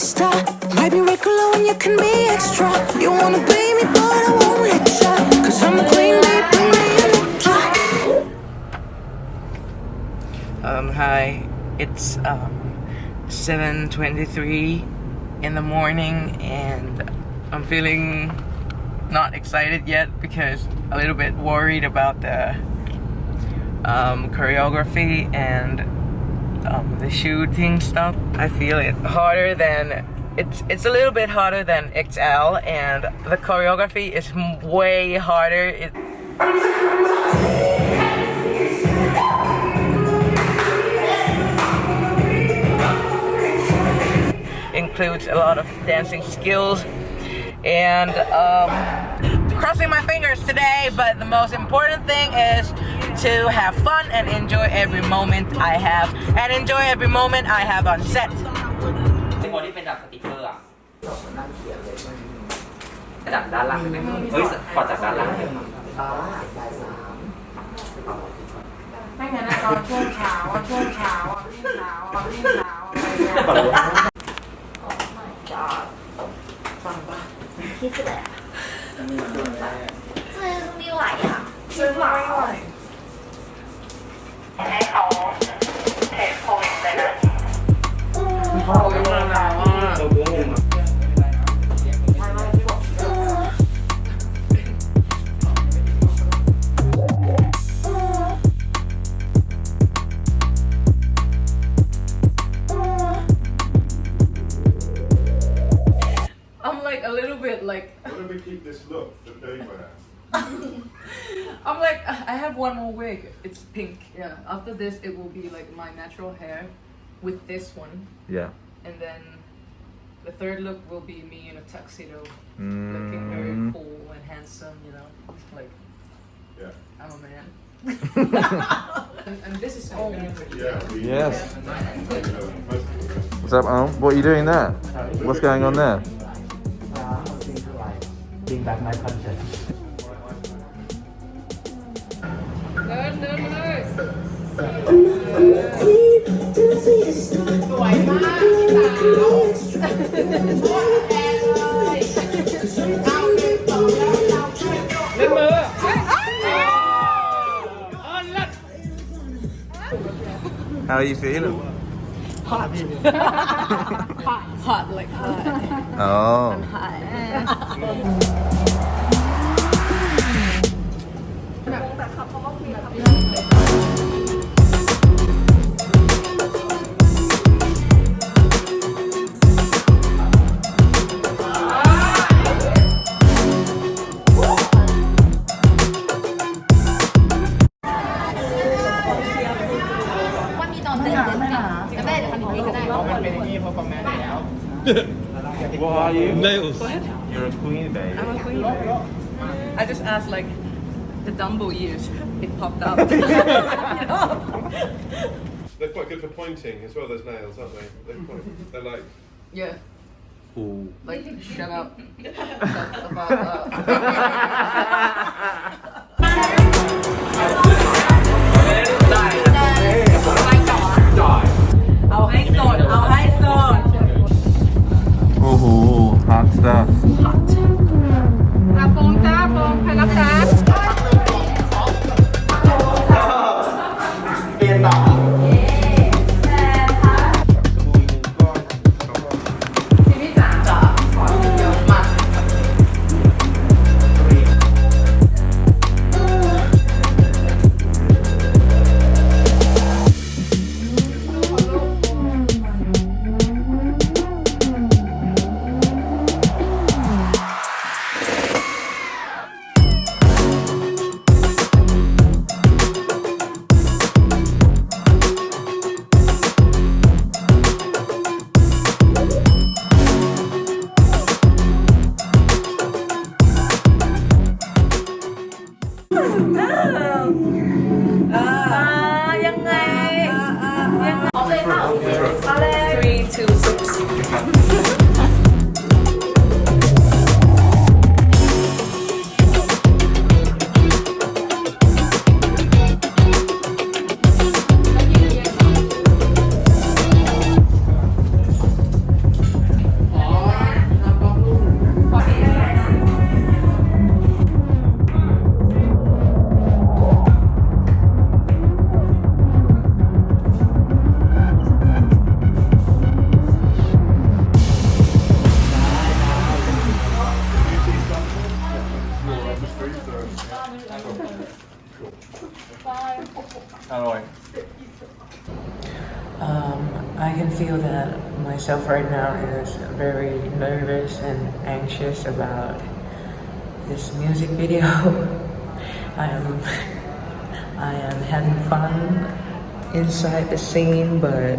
fiesta. Might be regular when you can be extra. You wanna me, but I won't let ya. Cause I'm a queen bring me. Um, hi. It's um 7:23 in the morning, and I'm feeling not excited yet because a little bit worried about the um, choreography and um, the shooting stuff. I feel it harder than it's it's a little bit harder than XL, and the choreography is way harder. It, includes a lot of dancing skills and um, crossing my fingers today but the most important thing is to have fun and enjoy every moment I have and enjoy every moment I have on set คนที่เป็นดับสติ๊กเกอร์อะดับด้านล่างได้ไหมเฮ้ยกอดจากด้านล่างเลย ไม่งั้นนะตอนช่วงเช้าอะช่วงเช้าอะวิ่งเช้าอะวิ่งเช้าอะอะไ รเนี่ย ที่สุดเลยซื้อไม่ไหวอ่ะซื้อไม่ไหว I'm like a little bit like Why don't we keep this look that they wear? I'm like I have one more wig. It's pink. Yeah. After this, it will be like my natural hair with this one, Yeah. and then the third look will be me in a tuxedo, Mm. looking very cool and handsome. You know, like Yeah. I'm a man. and, and this is all. Yeah. Yes. uh, most of the What's up, Al? What are you doing there? What's going on there? Bring back my conscience เดินเดินมาเลย สวยมากพี่สาว How are you feeling? hot like hot Oh. What You? Nails. You're a queen, baby. I'm a queen. I just asked like the Dumbo ears. It popped up. They're quite good for pointing as well. Those nails, aren't they? They're. They're like. yeah. Ooh. Like shut up. Shut the fuck Um, I can feel that myself right now is very nervous and anxious about this music video. I am, I am having fun inside the scene, but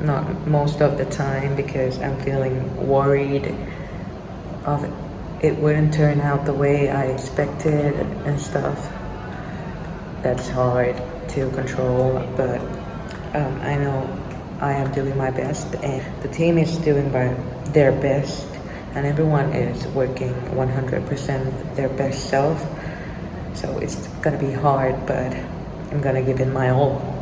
not most of the time because I'm feeling worried of it wouldn't turn out the way I expected and stuff. That's hard to control, but um, I know I am doing my best and the team is doing by their best and everyone is working 100% their best self. So it's gonna be hard, but I'm gonna give it my all.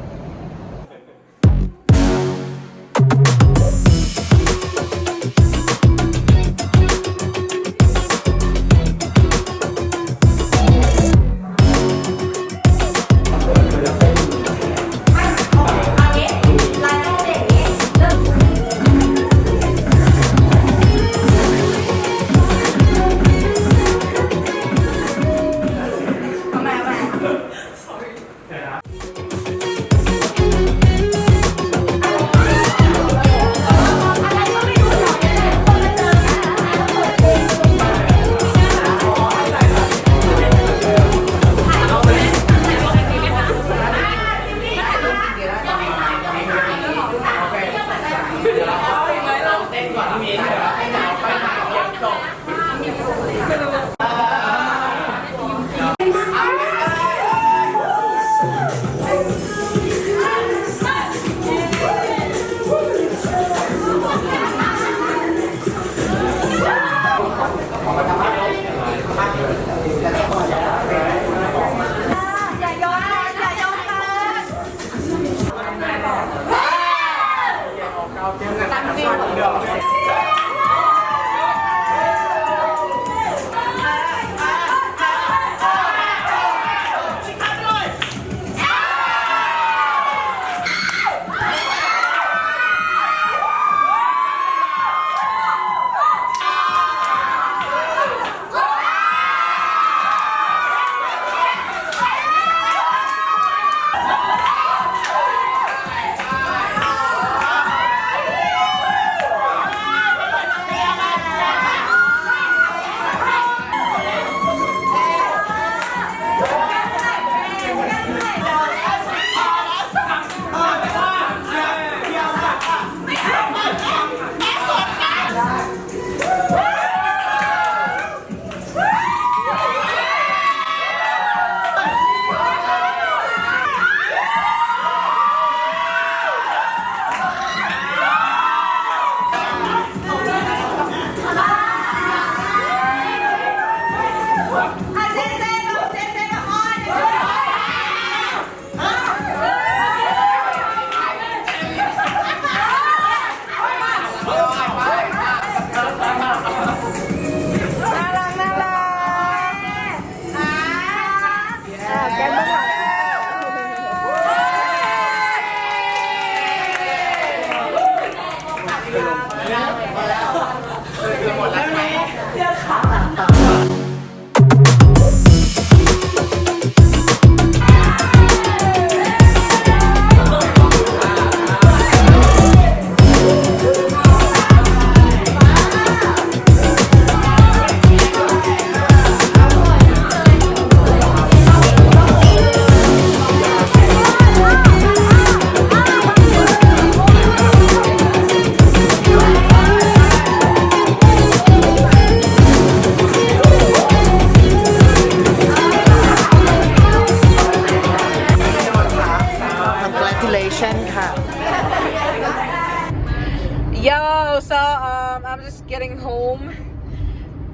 So um, I'm just getting home.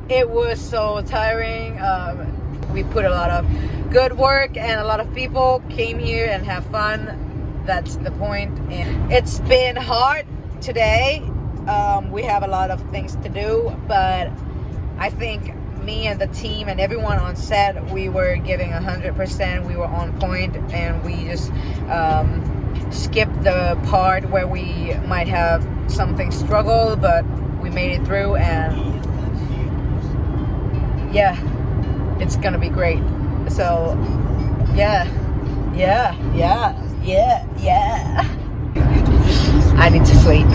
It was so tiring. Um, we put a lot of good work and a lot of people came here and have fun. That's the point. And it's been hard today. Um, we have a lot of things to do, but I think me and the team and everyone on set, we were giving 100%. We were on point and we just um, skipped the part where we might have something struggle, but we made it through and yeah, it's gonna be great. So yeah, yeah, yeah, yeah, yeah. I need to sleep.